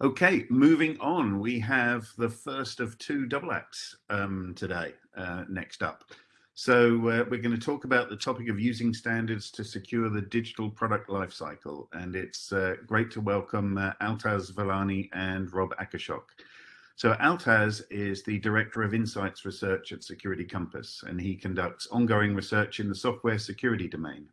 Okay, moving on, we have the first of two double acts um, today, uh, next up. So uh, we're going to talk about the topic of using standards to secure the digital product lifecycle. And it's uh, great to welcome uh, Altaz Valani and Rob Akershoek. So Altaz is the Director of Insights Research at Security Compass, and he conducts ongoing research in the software security domain.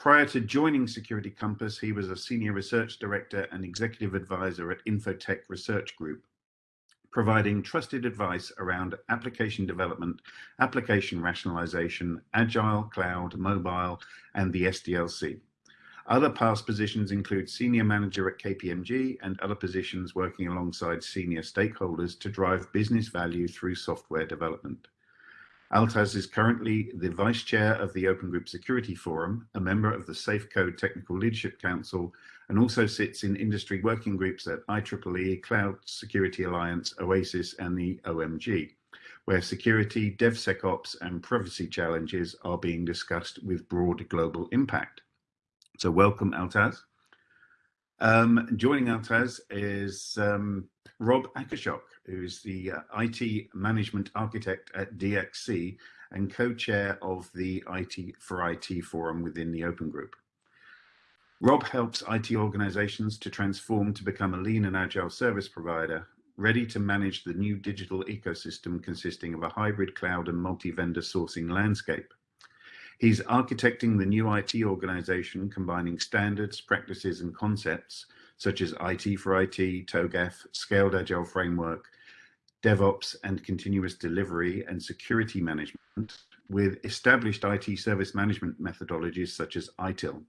Prior to joining Security Compass, he was a senior research director and executive advisor at Infotech Research Group, providing trusted advice around application development, application rationalization, agile, cloud, mobile, and the SDLC. Other past positions include senior manager at KPMG and other positions working alongside senior stakeholders to drive business value through software development. Altaz is currently the Vice Chair of the Open Group Security Forum, a member of the SAFECode Technical Leadership Council, and also sits in industry working groups at IEEE, Cloud Security Alliance, OASIS, and the OMG, where security, DevSecOps, and privacy challenges are being discussed with broad global impact. So welcome, Altaz. Um, joining Altaz is um, Rob Akershoek, who's the uh, IT management architect at DXC and co-chair of the IT for IT forum within the Open Group. Rob helps IT organizations to transform to become a lean and agile service provider, ready to manage the new digital ecosystem consisting of a hybrid cloud and multi-vendor sourcing landscape. He's architecting the new IT organization, combining standards, practices, and concepts such as IT for IT, TOGAF, Scaled Agile Framework, DevOps and continuous delivery and security management with established IT service management methodologies such as ITIL.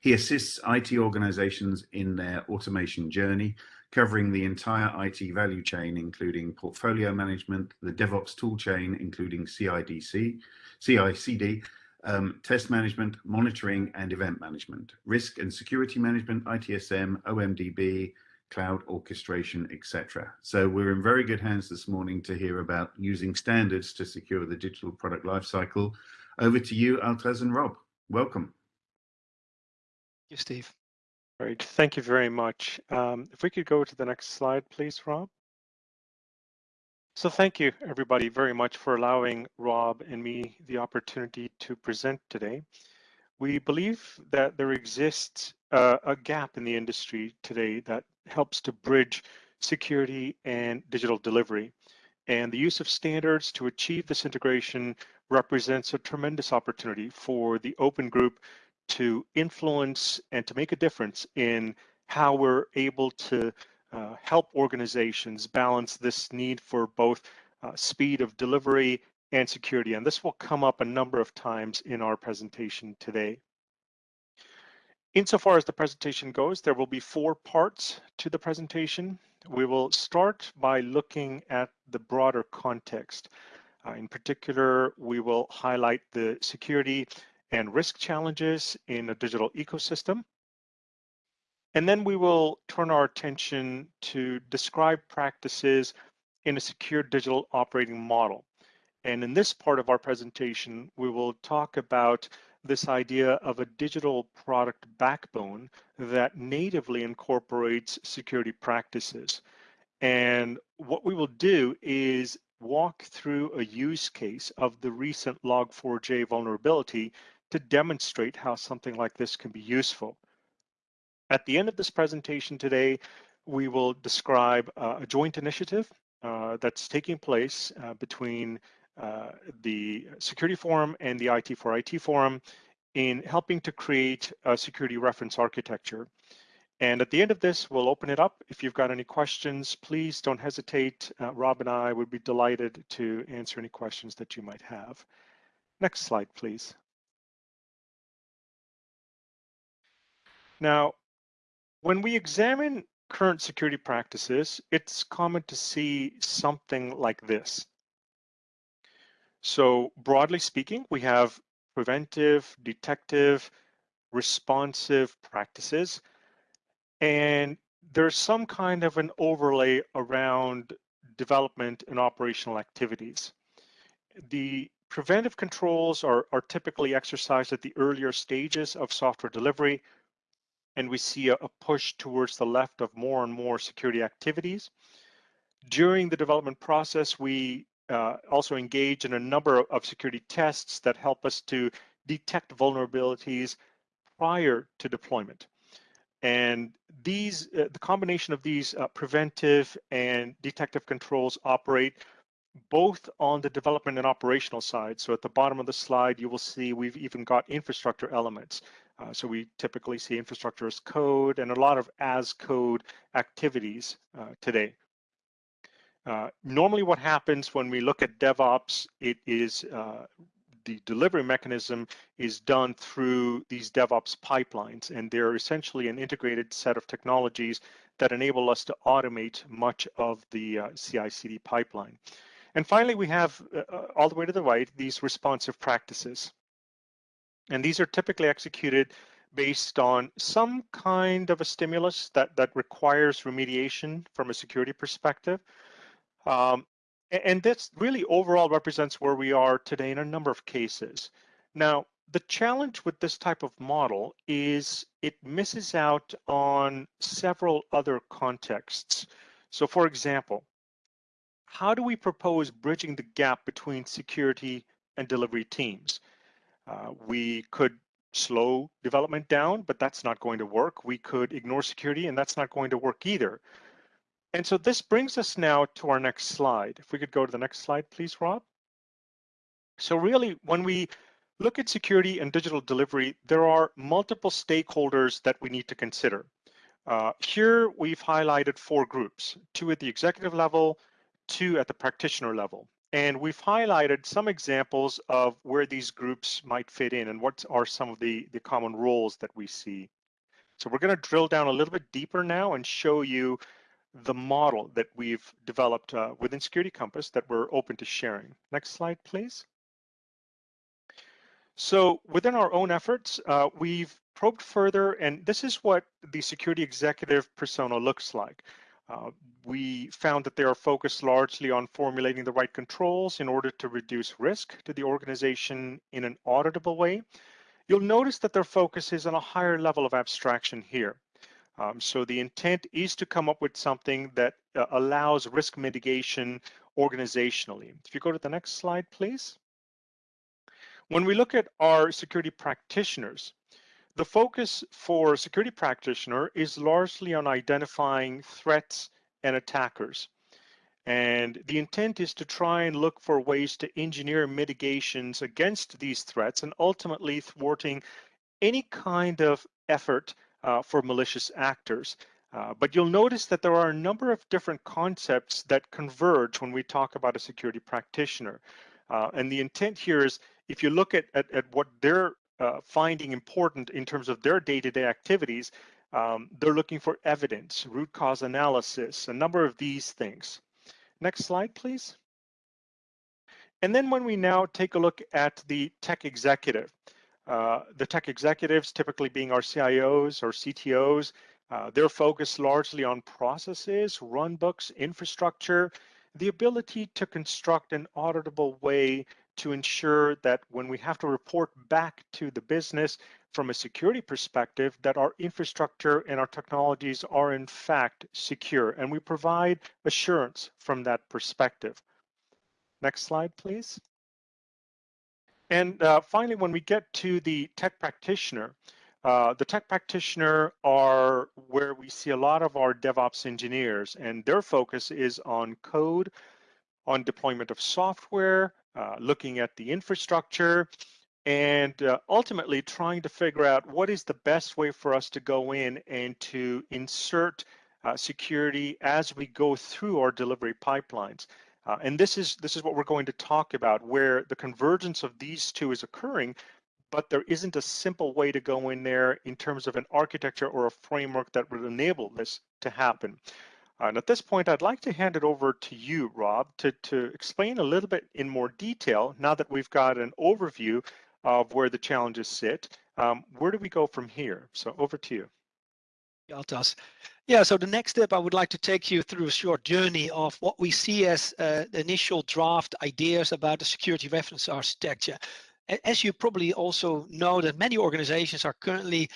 He assists IT organizations in their automation journey, covering the entire IT value chain, including portfolio management, the DevOps toolchain, including CIDC, CICD, um, test management, monitoring, and event management, risk and security management, ITSM, OMDB, cloud orchestration, etc. So we're in very good hands this morning to hear about using standards to secure the digital product lifecycle. Over to you, Altaz and Rob. Welcome. Thank you, Steve. Great. Thank you very much. Um, if we could go to the next slide, please, Rob. So thank you, everybody, very much for allowing Rob and me the opportunity to present today. We believe that there exists uh, a gap in the industry today that helps to bridge security and digital delivery. And the use of standards to achieve this integration represents a tremendous opportunity for the open group to influence and to make a difference in how we're able to uh, help organizations balance this need for both uh, speed of delivery and security. And this will come up a number of times in our presentation today. Insofar as the presentation goes, there will be four parts to the presentation. We will start by looking at the broader context. Uh, in particular, we will highlight the security and risk challenges in a digital ecosystem. And then we will turn our attention to describe practices in a secure digital operating model. And in this part of our presentation, we will talk about this idea of a digital product backbone that natively incorporates security practices. And what we will do is walk through a use case of the recent Log4j vulnerability to demonstrate how something like this can be useful. At the end of this presentation today, we will describe uh, a joint initiative uh, that's taking place uh, between uh, the Security Forum and the IT for IT Forum in helping to create a security reference architecture. And at the end of this, we'll open it up. If you've got any questions, please don't hesitate. Uh, Rob and I would be delighted to answer any questions that you might have. Next slide, please. Now, when we examine current security practices, it's common to see something like this. So broadly speaking, we have preventive, detective, responsive practices. And there's some kind of an overlay around development and operational activities. The preventive controls are, are typically exercised at the earlier stages of software delivery, and we see a, a push towards the left of more and more security activities. During the development process, we uh, also engage in a number of security tests that help us to detect vulnerabilities prior to deployment. And these, uh, the combination of these uh, preventive and detective controls operate both on the development and operational side. So at the bottom of the slide, you will see we've even got infrastructure elements. Uh, so we typically see infrastructure as code and a lot of as code activities uh, today. Uh, normally what happens when we look at DevOps, it is uh, the delivery mechanism is done through these DevOps pipelines, and they're essentially an integrated set of technologies that enable us to automate much of the uh, CI/CD pipeline. And finally, we have uh, uh, all the way to the right these responsive practices. And these are typically executed based on some kind of a stimulus that, that requires remediation from a security perspective. Um, and this really overall represents where we are today in a number of cases. Now, the challenge with this type of model is it misses out on several other contexts. So for example, how do we propose bridging the gap between security and delivery teams? Uh, we could slow development down, but that's not going to work. We could ignore security and that's not going to work either. And so this brings us now to our next slide. If we could go to the next slide, please, Rob. So really, when we look at security and digital delivery, there are multiple stakeholders that we need to consider. Uh, here, we've highlighted four groups, two at the executive level, two at the practitioner level. And we've highlighted some examples of where these groups might fit in and what are some of the, the common roles that we see. So we're going to drill down a little bit deeper now and show you the model that we've developed uh, within Security Compass that we're open to sharing. Next slide, please. So within our own efforts, uh, we've probed further, and this is what the security executive persona looks like. Uh, we found that they are focused largely on formulating the right controls in order to reduce risk to the organization in an auditable way. You'll notice that their focus is on a higher level of abstraction here. Um, so the intent is to come up with something that uh, allows risk mitigation organizationally. If you go to the next slide, please. When we look at our security practitioners, the focus for security practitioner is largely on identifying threats and attackers. And the intent is to try and look for ways to engineer mitigations against these threats and ultimately thwarting any kind of effort uh, for malicious actors. Uh, but you'll notice that there are a number of different concepts that converge when we talk about a security practitioner. Uh, and the intent here is if you look at, at, at what they're uh, finding important in terms of their day-to-day -day activities, um, they're looking for evidence, root cause analysis, a number of these things. Next slide, please. And then when we now take a look at the tech executive, uh, the tech executives, typically being our CIOs or CTOs, uh, they're focused largely on processes, runbooks, infrastructure, the ability to construct an auditable way to ensure that when we have to report back to the business from a security perspective, that our infrastructure and our technologies are in fact secure, and we provide assurance from that perspective. Next slide, please. And uh, finally, when we get to the tech practitioner, uh, the tech practitioner are where we see a lot of our DevOps engineers, and their focus is on code, on deployment of software, looking at the infrastructure, and uh, ultimately trying to figure out what is the best way for us to go in and to insert uh, security as we go through our delivery pipelines. Uh, and this is this is what we're going to talk about, where the convergence of these two is occurring, but there isn't a simple way to go in there in terms of an architecture or a framework that would enable this to happen. And at this point, I'd like to hand it over to you, Rob, to, to explain a little bit in more detail, now that we've got an overview of where the challenges sit. Um, where do we go from here? So over to you. Yeah, so the next step, I would like to take you through a short journey of what we see as uh, initial draft ideas about the security reference architecture. As you probably also know that many organizations are currently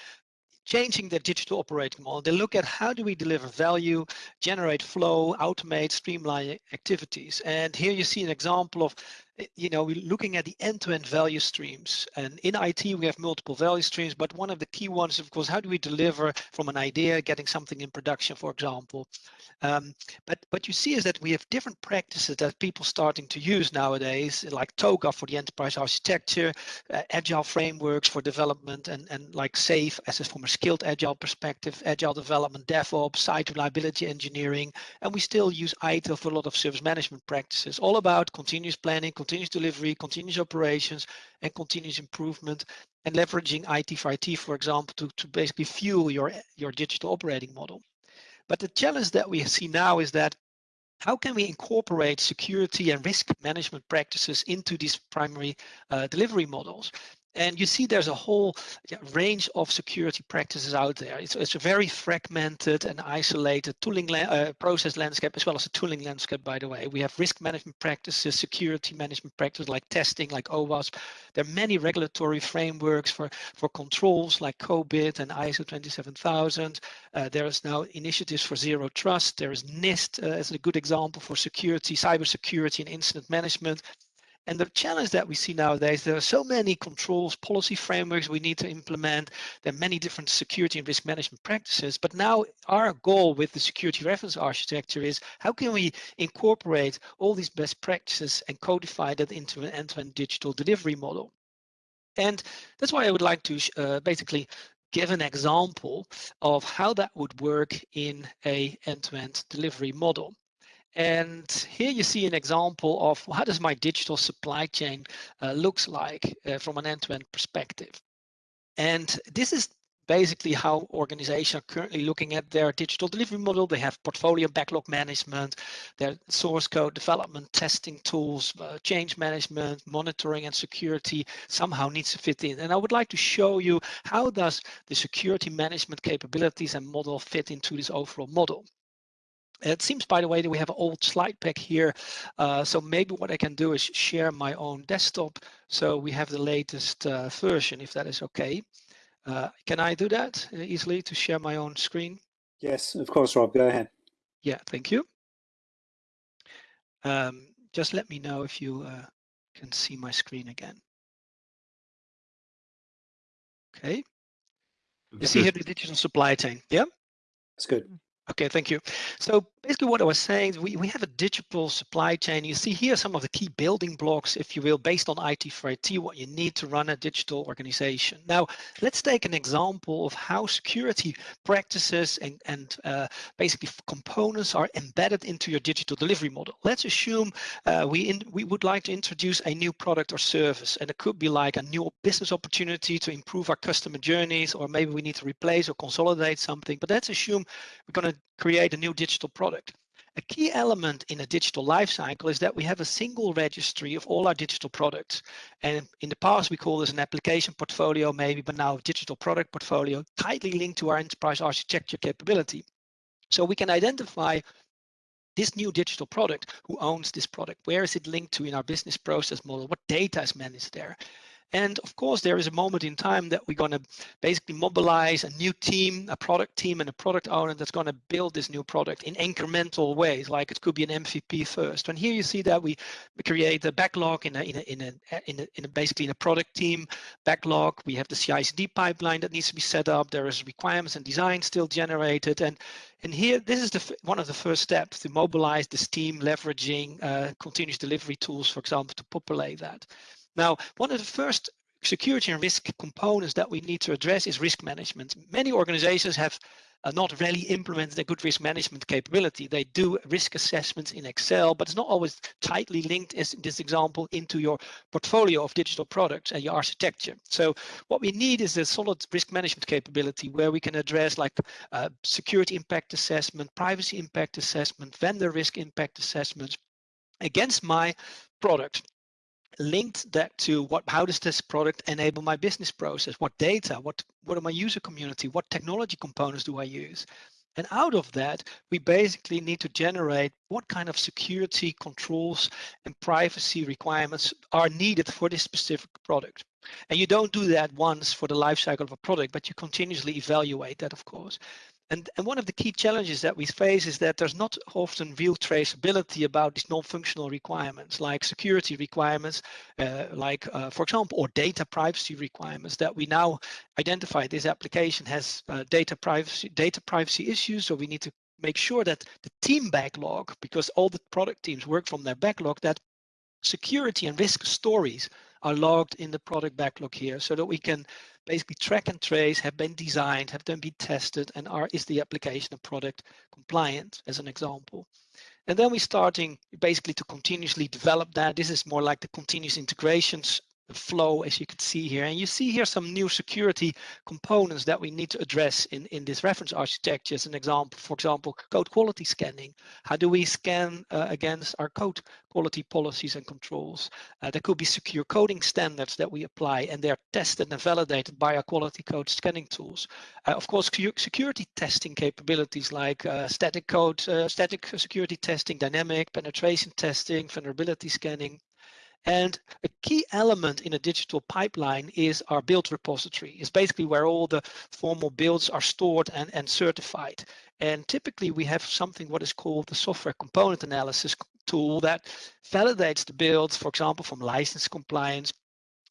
changing their digital operating model. They look at how do we deliver value, generate flow, automate, streamline activities. And here you see an example of you know, we're looking at the end-to-end value streams. And in IT, we have multiple value streams, but one of the key ones, of course, how do we deliver from an idea, getting something in production, for example. Um, but what you see is that we have different practices that people starting to use nowadays, like TOGAF for the enterprise architecture, uh, agile frameworks for development, and, and like SAFe as a, from a scaled agile perspective, agile development, DevOps, site reliability engineering, and we still use ITIL for a lot of service management practices, all about continuous planning, continuous delivery, continuous operations, and continuous improvement, and leveraging IT for IT, for example, to, to basically fuel your, your digital operating model. But the challenge that we see now is that how can we incorporate security and risk management practices into these primary uh, delivery models? And you see there's a whole range of security practices out there. It's, it's a very fragmented and isolated tooling uh, process landscape, as well as a tooling landscape, by the way. We have risk management practices, security management practices like testing, like OWASP. There are many regulatory frameworks for, for controls like COBIT and ISO 27000. Uh, there is now initiatives for zero trust. There is NIST uh, as a good example for security, cyber security and incident management. And the challenge that we see nowadays, there are so many controls, policy frameworks we need to implement. There are many different security and risk management practices. But now our goal with the security reference architecture is how can we incorporate all these best practices and codify that into an end-to-end -end digital delivery model? And that's why I would like to uh, basically give an example of how that would work in a end-to-end -end delivery model. And here you see an example of how does my digital supply chain uh, looks like uh, from an end-to-end -end perspective. And this is basically how organizations are currently looking at their digital delivery model. They have portfolio backlog management, their source code development, testing tools, uh, change management, monitoring and security somehow needs to fit in. And I would like to show you how does the security management capabilities and model fit into this overall model. It seems, by the way, that we have an old slide pack here. Uh, so maybe what I can do is share my own desktop. So we have the latest uh, version, if that is okay. Uh, can I do that uh, easily to share my own screen? Yes, of course, Rob, go ahead. Yeah, thank you. Um, just let me know if you uh, can see my screen again. Okay. You see here the digital supply chain, yeah? That's good. Okay, thank you. So basically what I was saying, we, we have a digital supply chain. You see here some of the key building blocks, if you will, based on IT for IT, what you need to run a digital organization. Now, let's take an example of how security practices and, and uh, basically components are embedded into your digital delivery model. Let's assume uh, we, in, we would like to introduce a new product or service, and it could be like a new business opportunity to improve our customer journeys, or maybe we need to replace or consolidate something. But let's assume we're going to create a new digital product. A key element in a digital lifecycle is that we have a single registry of all our digital products. And in the past, we call this an application portfolio, maybe, but now a digital product portfolio, tightly linked to our enterprise architecture capability. So we can identify this new digital product, who owns this product, where is it linked to in our business process model, what data is managed there. And of course, there is a moment in time that we're going to basically mobilize a new team, a product team, and a product owner that's going to build this new product in incremental ways. Like it could be an MVP first. And here you see that we, create a backlog in a, in a, in a, in a, in a basically in a product team backlog. We have the CI/CD pipeline that needs to be set up. There is requirements and design still generated, and and here, this is the one of the first steps to mobilize this team, leveraging uh, continuous delivery tools, for example, to populate that. Now, one of the first security and risk components that we need to address is risk management. Many organizations have uh, not really implemented a good risk management capability. They do risk assessments in Excel, but it's not always tightly linked, as in this example, into your portfolio of digital products and your architecture. So what we need is a solid risk management capability where we can address like uh, security impact assessment, privacy impact assessment, vendor risk impact assessments against my product linked that to what how does this product enable my business process what data what what are my user community what technology components do i use And out of that, we basically need to generate what kind of security controls and privacy requirements are needed for this specific product. And you don't do that once for the life cycle of a product, but you continuously evaluate that, of course. And, and one of the key challenges that we face is that there's not often real traceability about these non-functional requirements, like security requirements, uh, like, uh, for example, or data privacy requirements that we now identify this application has uh, data privacy data privacy issues. So we need to make sure that the team backlog, because all the product teams work from their backlog, that security and risk stories are logged in the product backlog here so that we can basically track and trace, have been designed, have them be tested, and are is the application of product compliant as an example. And then we're starting basically to continuously develop that. This is more like the continuous integrations flow as you can see here. And you see here some new security components that we need to address in in this reference architecture. As an example for example code quality scanning. How do we scan uh, against our code quality policies and controls? Uh, there could be secure coding standards that we apply and they're tested and validated by our quality code scanning tools. Uh, of course security testing capabilities like uh, static code uh, static security testing dynamic penetration testing vulnerability scanning and a key element in a digital pipeline is our build repository. It's basically where all the formal builds are stored and, and certified. And typically we have something what is called the software component analysis tool that validates the builds, for example, from license compliance,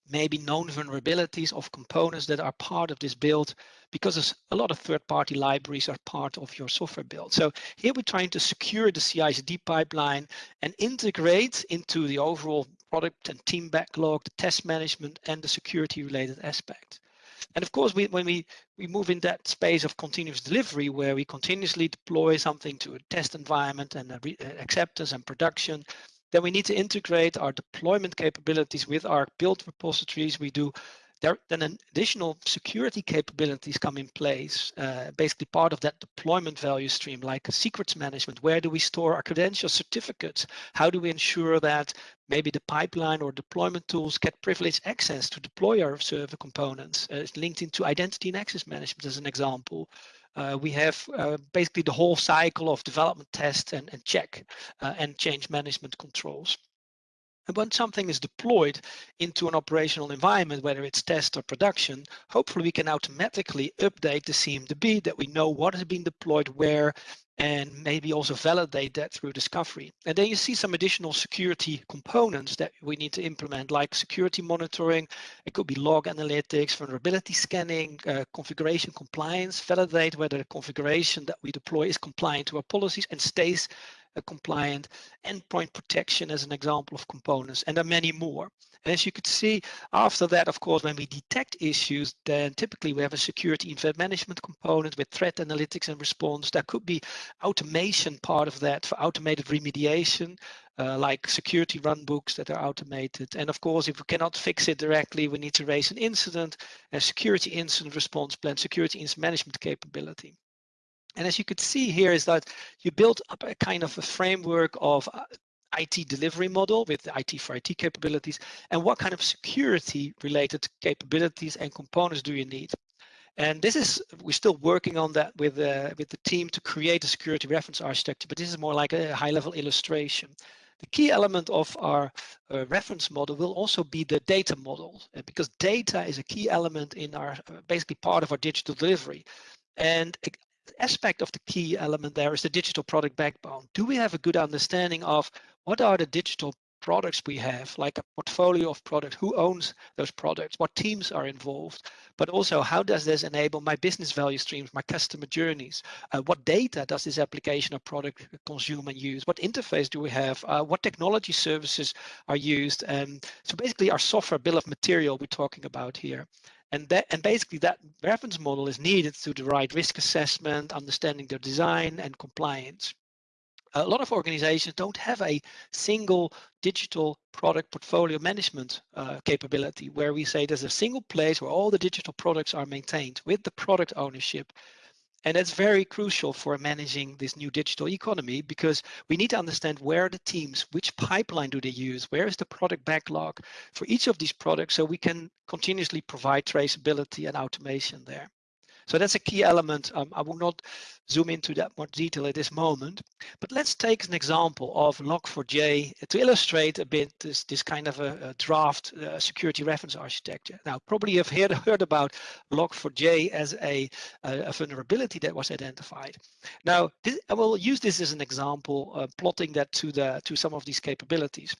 maybe known vulnerabilities of components that are part of this build because a lot of third-party libraries are part of your software build. So here we're trying to secure the CI/CD pipeline and integrate into the overall product and team backlog, the test management, and the security related aspect. And of course, we, when we, we move in that space of continuous delivery, where we continuously deploy something to a test environment and uh, acceptance and production, then we need to integrate our deployment capabilities with our build repositories. We do there, then additional security capabilities come in place. Uh, basically part of that deployment value stream, like secrets management. Where do we store our credential certificates? How do we ensure that maybe the pipeline or deployment tools get privileged access to deploy our server components? Uh, it's linked into identity and access management as an example. Uh, we have uh, basically the whole cycle of development test and, and check uh, and change management controls. And when something is deployed into an operational environment, whether it's test or production, hopefully we can automatically update the CMDB that we know what has been deployed where and maybe also validate that through discovery. And then you see some additional security components that we need to implement, like security monitoring. It could be log analytics, vulnerability scanning, uh, configuration compliance, validate whether the configuration that we deploy is compliant to our policies and stays uh, compliant, endpoint protection as an example of components, and there are many more. And as you could see, after that, of course, when we detect issues, then typically we have a security event management component with threat analytics and response. There could be automation part of that for automated remediation, uh, like security runbooks that are automated. And of course, if we cannot fix it directly, we need to raise an incident, a security incident response plan, security incident management capability. And as you could see here is that you build up a kind of a framework of uh, IT delivery model with IT for IT capabilities and what kind of security related capabilities and components do you need? And this is, we're still working on that with, uh, with the team to create a security reference architecture, but this is more like a high level illustration. The key element of our uh, reference model will also be the data model uh, because data is a key element in our, uh, basically part of our digital delivery. And aspect of the key element there is the digital product backbone. Do we have a good understanding of what are the digital products we have, like a portfolio of products, who owns those products, what teams are involved, but also how does this enable my business value streams, my customer journeys, uh, what data does this application or product consume and use, what interface do we have, uh, what technology services are used, and so basically our software bill of material we're talking about here. And that and basically that reference model is needed to the right risk assessment, understanding their design and compliance. A lot of organizations don't have a single digital product portfolio management uh, capability where we say there's a single place where all the digital products are maintained with the product ownership and that's very crucial for managing this new digital economy because we need to understand where the teams, which pipeline do they use, where is the product backlog for each of these products so we can continuously provide traceability and automation there. So that's a key element. Um, I will not zoom into that much detail at this moment, but let's take an example of Log4j to illustrate a bit this, this kind of a, a draft uh, security reference architecture. Now, probably you've heard, heard about Log4j as a, a, vulnerability that was identified. Now, this, I will use this as an example, uh, plotting that to the to some of these capabilities.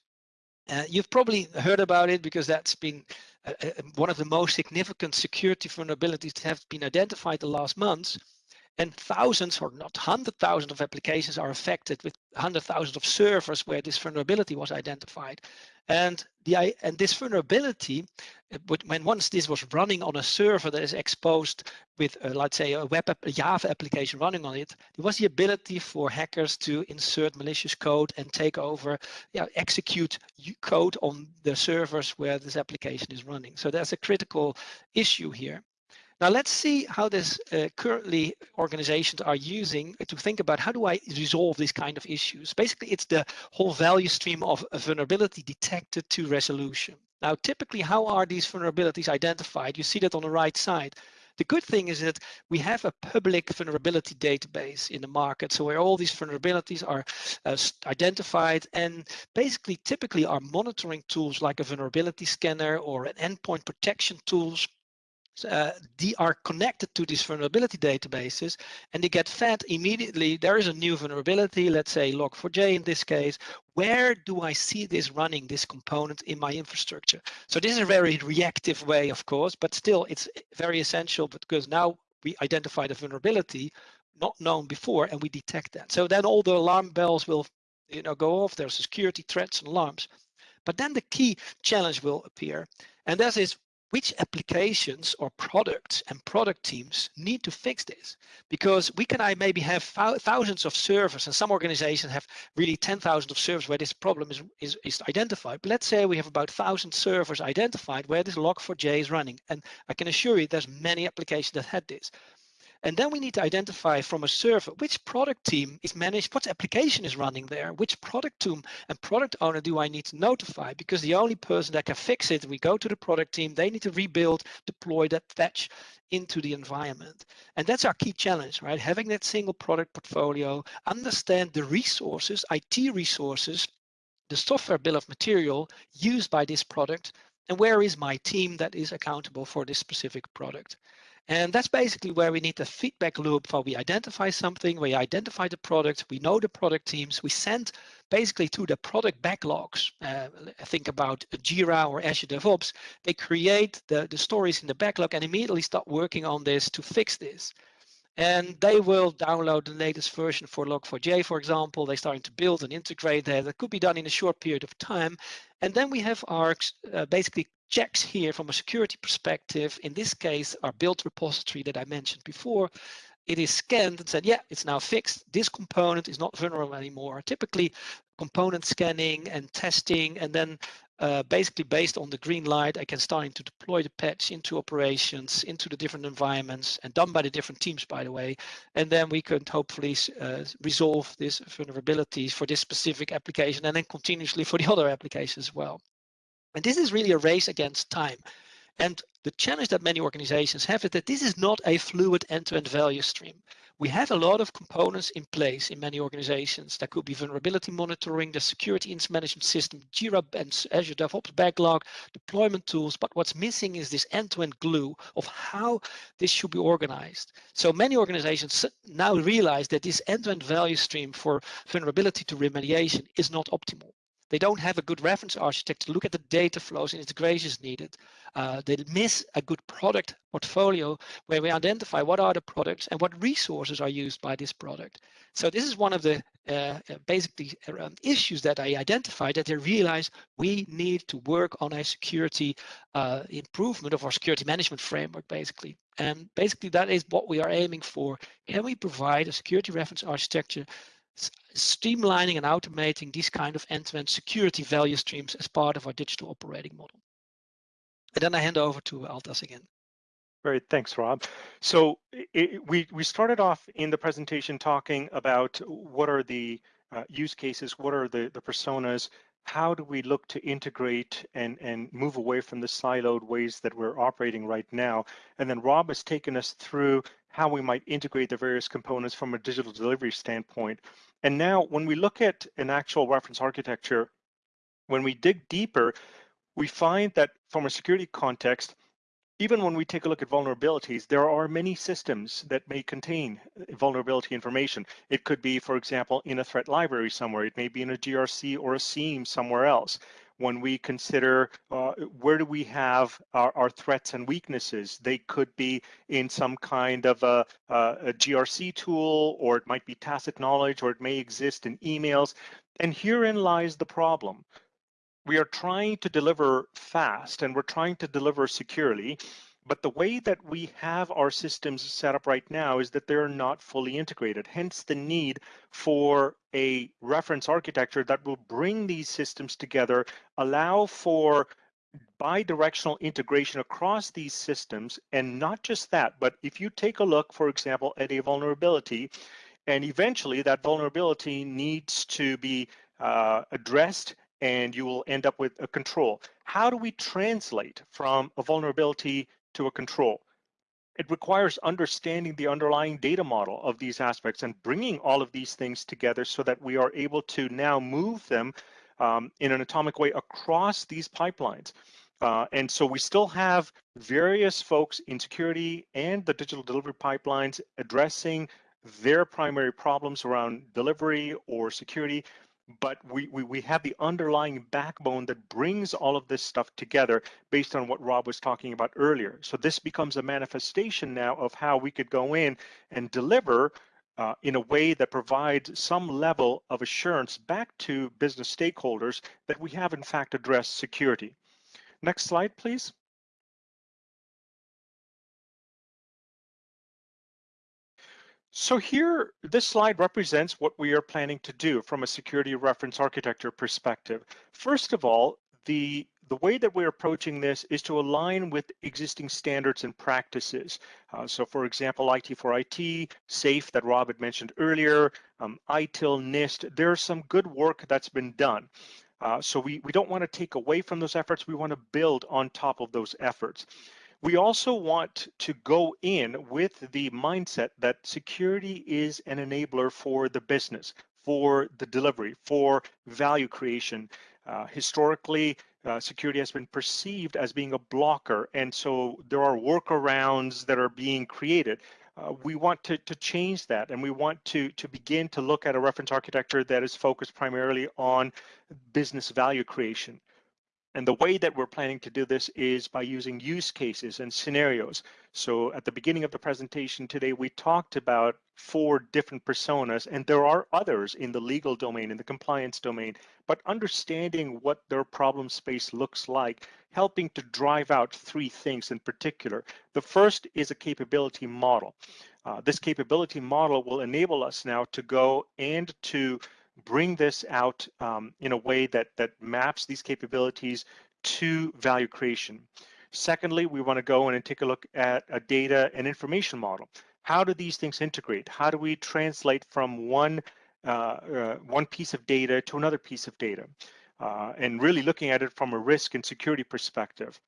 Uh, you've probably heard about it because that's been uh, uh, one of the most significant security vulnerabilities that have been identified the last months. And thousands or not hundred thousands of applications are affected with hundred thousands of servers where this vulnerability was identified. And the and this vulnerability, uh, when once this was running on a server that is exposed with, uh, let's say, a web app, a Java application running on it, there was the ability for hackers to insert malicious code and take over, execute code on the servers where this application is running. So that's a critical issue here. Now let's see how this uh, currently organizations are using to think about how do I resolve these kind of issues. Basically, it's the whole value stream of vulnerability detected to resolution. Now, typically, how are these vulnerabilities identified? You see that on the right side. The good thing is that we have a public vulnerability database in the market, so where all these vulnerabilities are uh, identified and basically typically our monitoring tools like a vulnerability scanner or an endpoint protection tools uh, they are connected to these vulnerability databases and they get fed immediately. There is a new vulnerability, let's say log4j in this case. Where do I see this running, this component in my infrastructure? So this is a very reactive way, of course, but still it's very essential because now we identify the vulnerability not known before and we detect that. So then all the alarm bells will you know, go off. There's security threats and alarms. But then the key challenge will appear. And that is which applications or products and product teams need to fix this because we can I maybe have thousands of servers and some organizations have really 10,000 of servers where this problem is, is, is identified. But let's say we have about 1,000 servers identified where this log4j is running. And I can assure you there's many applications that had this. And then we need to identify from a server which product team is managed, what application is running there, which product team and product owner do I need to notify? Because the only person that can fix it, we go to the product team, they need to rebuild, deploy that patch into the environment. And that's our key challenge, right? Having that single product portfolio, understand the resources, IT resources, the software bill of material used by this product, and where is my team that is accountable for this specific product. And that's basically where we need the feedback loop for we identify something, we identify the product, we know the product teams, we send basically to the product backlogs. Uh, think about Jira or Azure DevOps. They create the, the stories in the backlog and immediately start working on this to fix this. And they will download the latest version for Log4j, for example. They're starting to build and integrate that. That could be done in a short period of time. And then we have our uh, basically checks here from a security perspective. In this case, our build repository that I mentioned before, it is scanned and said, yeah, it's now fixed. This component is not vulnerable anymore. Typically, component scanning and testing, and then uh, basically based on the green light, I can start to deploy the patch into operations, into the different environments, and done by the different teams, by the way. And then we could hopefully uh, resolve these vulnerabilities for this specific application, and then continuously for the other applications as well. And this is really a race against time. And the challenge that many organizations have is that this is not a fluid end-to-end -end value stream. We have a lot of components in place in many organizations. That could be vulnerability monitoring, the security incident management system, Jira and Azure DevOps backlog, deployment tools. But what's missing is this end-to-end -end glue of how this should be organized. So many organizations now realize that this end-to-end -end value stream for vulnerability to remediation is not optimal. They don't have a good reference architecture to look at the data flows and integrations needed. Uh, they miss a good product portfolio where we identify what are the products and what resources are used by this product. So this is one of the uh, uh basically um, issues that I identified that they realize we need to work on a security uh, improvement of our security management framework, basically. And basically that is what we are aiming for. Can we provide a security reference architecture streamlining and automating these kind of end-to-end -end security value streams as part of our digital operating model. And then I hand over to Altaz again. Great, thanks, Rob. So it, we we started off in the presentation talking about what are the uh, use cases, what are the the personas how do we look to integrate and, and move away from the siloed ways that we're operating right now? And then Rob has taken us through how we might integrate the various components from a digital delivery standpoint. And now when we look at an actual reference architecture, when we dig deeper, we find that from a security context, even when we take a look at vulnerabilities, there are many systems that may contain vulnerability information. It could be, for example, in a threat library somewhere. It may be in a GRC or a SIEM somewhere else. When we consider uh, where do we have our, our, threats and weaknesses, they could be in some kind of a, a, a GRC tool, or it might be tacit knowledge, or it may exist in emails. And herein lies the problem we are trying to deliver fast and we're trying to deliver securely. But the way that we have our systems set up right now is that they're not fully integrated, hence the need for a reference architecture that will bring these systems together, allow for bi-directional integration across these systems. And not just that, but if you take a look, for example, at a vulnerability, and eventually that vulnerability needs to be uh, addressed and you will end up with a control. How do we translate from a vulnerability to a control? It requires understanding the underlying data model of these aspects and bringing all of these things together so that we are able to now move them um, in an atomic way across these pipelines. Uh, and so we still have various folks in security and the digital delivery pipelines addressing their primary problems around delivery or security, but we, we, we have the underlying backbone that brings all of this stuff together based on what Rob was talking about earlier. So this becomes a manifestation now of how we could go in and deliver uh, in a way that provides some level of assurance back to business stakeholders that we have in fact addressed security. Next slide, please. So here, this slide represents what we are planning to do from a security reference architecture perspective. First of all, the the way that we're approaching this is to align with existing standards and practices. Uh, so for example, IT for IT, SAFE that Rob had mentioned earlier, um, ITIL, NIST, there's some good work that's been done. Uh, so we, we don't want to take away from those efforts, we want to build on top of those efforts. We also want to go in with the mindset that security is an enabler for the business, for the delivery, for value creation. Uh, historically, uh, security has been perceived as being a blocker, and so there are workarounds that are being created. Uh, we want to, to change that, and we want to, to begin to look at a reference architecture that is focused primarily on business value creation. And the way that we're planning to do this is by using use cases and scenarios. So at the beginning of the presentation today, we talked about four different personas, and there are others in the legal domain, in the compliance domain, but understanding what their problem space looks like, helping to drive out three things in particular. The first is a capability model. Uh, this capability model will enable us now to go and to bring this out um, in a way that, that maps these capabilities to value creation. Secondly, we want to go in and take a look at a data and information model. How do these things integrate? How do we translate from one, uh, uh, one piece of data to another piece of data? Uh, and really looking at it from a risk and security perspective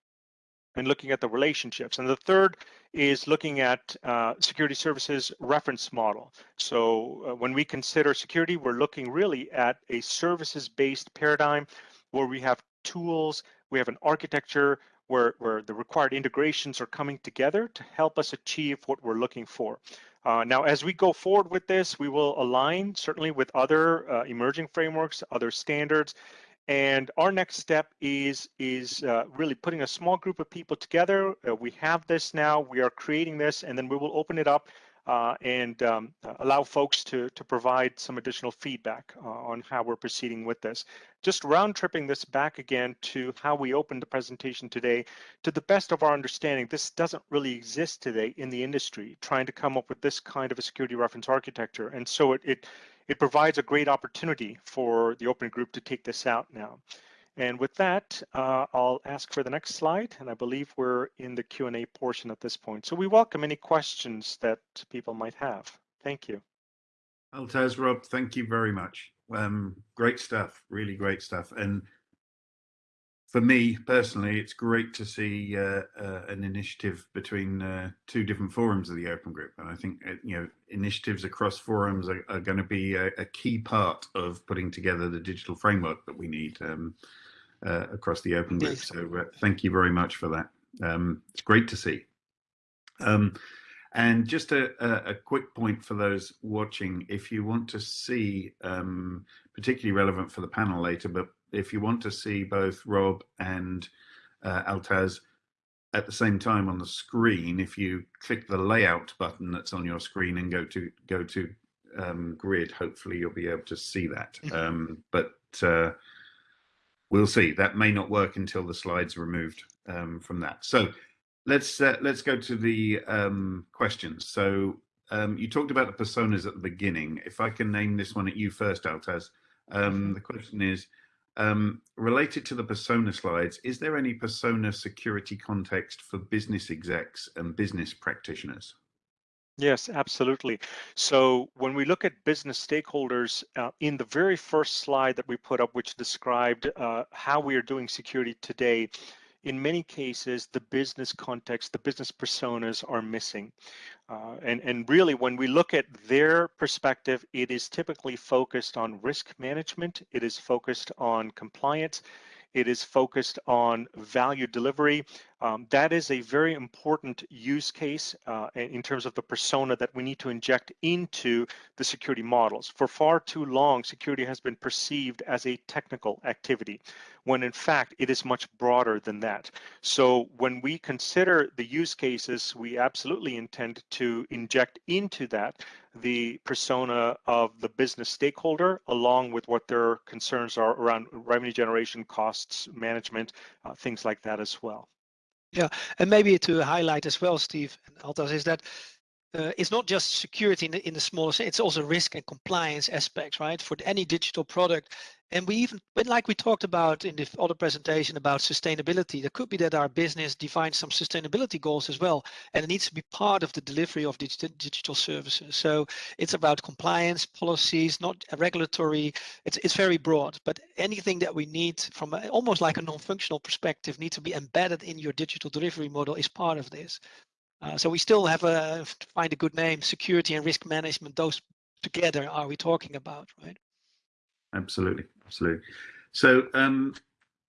and looking at the relationships. And the third is looking at uh, security services reference model. So uh, when we consider security, we're looking really at a services-based paradigm where we have tools, we have an architecture where, where the required integrations are coming together to help us achieve what we're looking for. Uh, now, as we go forward with this, we will align certainly with other uh, emerging frameworks, other standards, and our next step is is uh, really putting a small group of people together. Uh, we have this now. We are creating this, and then we will open it up uh, and um, allow folks to to provide some additional feedback uh, on how we're proceeding with this. Just round tripping this back again to how we opened the presentation today. To the best of our understanding, this doesn't really exist today in the industry. Trying to come up with this kind of a security reference architecture, and so it it it provides a great opportunity for the open group to take this out now. And with that, uh, I'll ask for the next slide, and I believe we're in the Q&A portion at this point. So we welcome any questions that people might have. Thank you. Altaz, Rob, thank you very much. Um, great stuff, really great stuff. And for me personally, it's great to see uh, uh, an initiative between uh, two different forums of the Open Group. And I think, uh, you know, initiatives across forums are, are going to be a, a, key part of putting together the digital framework that we need um, uh, across the Open Group. So uh, thank you very much for that. Um, it's great to see. Um, and just a, a, quick point for those watching, if you want to see, um, particularly relevant for the panel later, but if you want to see both Rob and uh, Altaz at the same time on the screen, if you click the layout button that's on your screen and go to go to um, grid, hopefully you'll be able to see that. Mm-hmm. Um, but uh, we'll see. That may not work until the slides are removed um, from that. So let's uh, let's go to the um, questions. So um, you talked about the personas at the beginning. If I can name this one at you first, Altaz. Um, the question is um, related to the persona slides. Is there any persona security context for business execs and business practitioners? Yes, absolutely. So when we look at business stakeholders, uh, in the very first slide that we put up, which described uh, how we are doing security today, in many cases, the business context, the business personas are missing. Uh, and, and really, when we look at their perspective, it is typically focused on risk management, it is focused on compliance, it is focused on value delivery. Um, that is a very important use case uh, in terms of the persona that we need to inject into the security models. For far too long, security has been perceived as a technical activity, when in fact it is much broader than that. So when we consider the use cases, we absolutely intend to inject into that the persona of the business stakeholder, along with what their concerns are around revenue generation, costs management, uh, things like that as well. Yeah, and maybe to highlight as well, Steve and Altaz, is that uh, it's not just security in the, in the smaller sense, it's also risk and compliance aspects, right? For any digital product. And we even, but like we talked about in the other presentation about sustainability, there could be that our business defines some sustainability goals as well, and it needs to be part of the delivery of digital, digital services. So it's about compliance, policies, not regulatory, it's, it's very broad, but anything that we need from a, almost like a non-functional perspective needs to be embedded in your digital delivery model is part of this. Uh, so we still have a to find a good name, security and risk management. Those together are we talking about, right? Absolutely, absolutely. So um,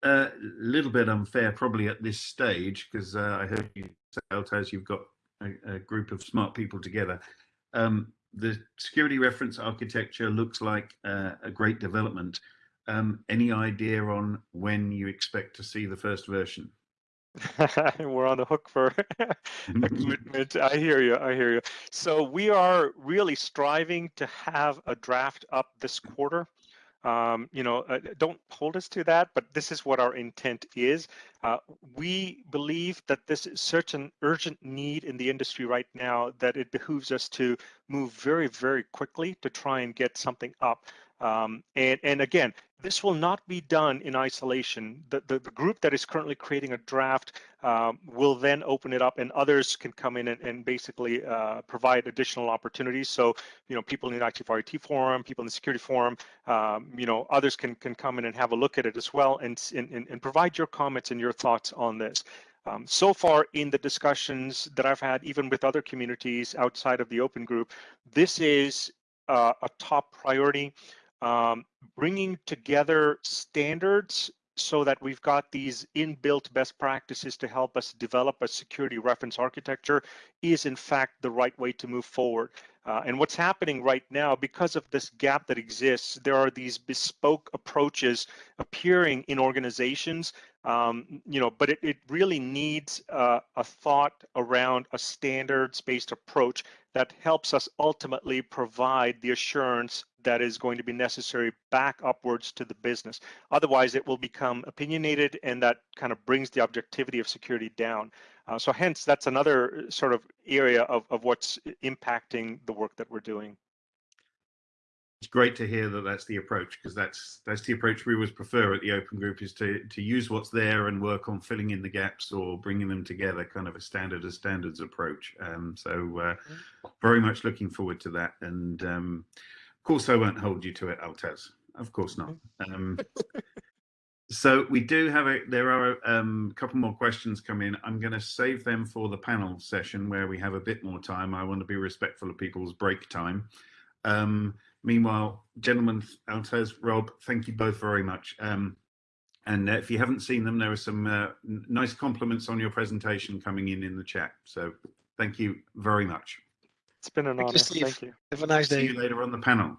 a little bit unfair probably at this stage because uh, I heard you say, as you've got a, a, group of smart people together. Um, the security reference architecture looks like uh, a great development. Um, any idea on when you expect to see the first version? We're on the hook for equipment. I hear you. I hear you. So we are really striving to have a draft up this quarter. Um, you know, uh, don't hold us to that, but this is what our intent is. Uh, we believe that this is such an urgent need in the industry right now that it behooves us to move very, very quickly to try and get something up. Um, and, and again, this will not be done in isolation. The, the, the group that is currently creating a draft um, will then open it up and others can come in and, and basically uh, provide additional opportunities. So, you know, people in the IT4IT forum, people in the security forum, um, you know, others can, can come in and have a look at it as well and, and, and provide your comments and your thoughts on this. Um, so far in the discussions that I've had, even with other communities outside of the open group, this is uh, a top priority um, bringing together standards so that we've got these inbuilt best practices to help us develop a security reference architecture is in fact the right way to move forward. Uh, and what's happening right now, because of this gap that exists, there are these bespoke approaches appearing in organizations, um, you know, but it, it really needs uh, a thought around a standards-based approach that helps us ultimately provide the assurance that is going to be necessary back upwards to the business. Otherwise, it will become opinionated and that kind of brings the objectivity of security down. Uh, so hence, that's another sort of area of, of what's impacting the work that we're doing. It's great to hear that that's the approach because that's that's the approach we always prefer at the open group is to to use what's there and work on filling in the gaps or bringing them together, kind of a standard of standards approach. Um, so uh, very much looking forward to that and. Um, Of course, I won't hold you to it, Altaz. Of course not. Um, so we do have a. There are um, a couple more questions come in. I'm going to save them for the panel session where we have a bit more time. I want to be respectful of people's break time. Um, meanwhile, gentlemen, Altaz, Rob, thank you both very much. Um, and uh, if you haven't seen them, there are some uh, nice compliments on your presentation coming in in the chat. So thank you very much. It's been an Thank you, honor. Steve. Thank you. Have a nice day. See you later on the panel.